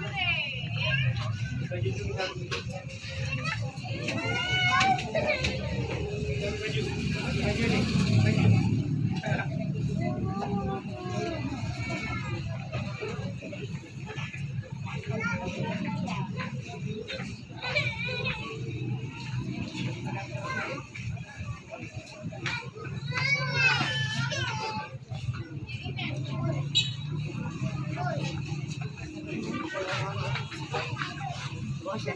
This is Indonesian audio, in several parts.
Dua ya?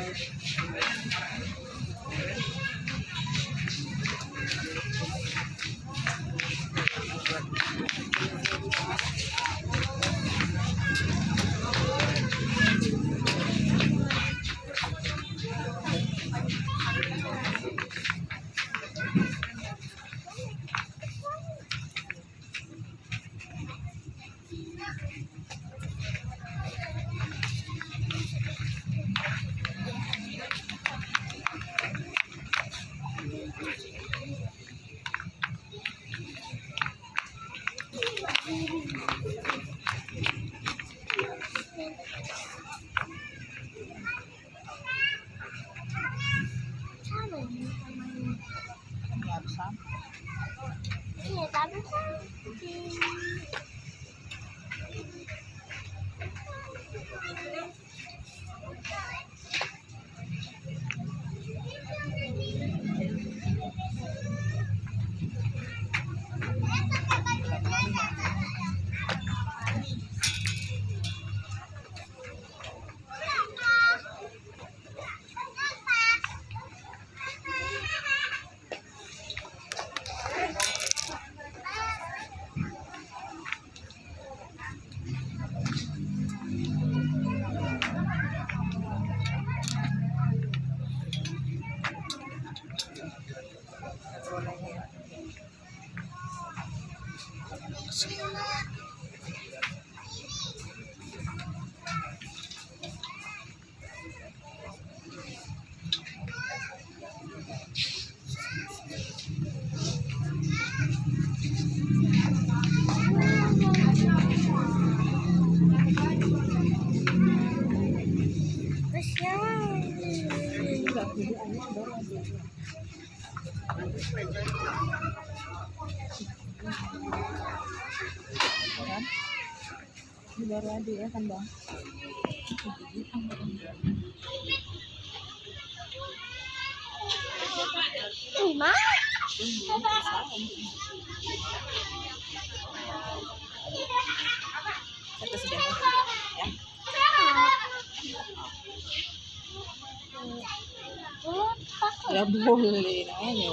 Okay. tám. Ngày tám kan ini baru ya kan bang lima satu sudah ya Ya boleh nanya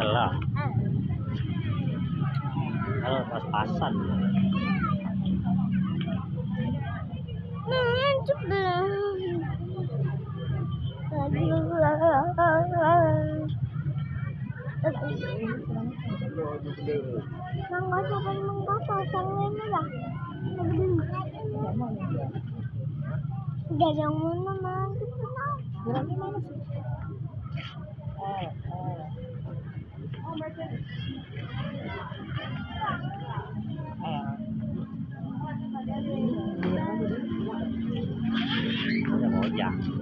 Alah, kalau pas-pasan. Nah, coba. Nang nggak siapa yang mengkapa, sang. Gak yang mana man? Berapa mana sih? Eh, eh. Oh, berarti. Eh. Ya, mau jalan.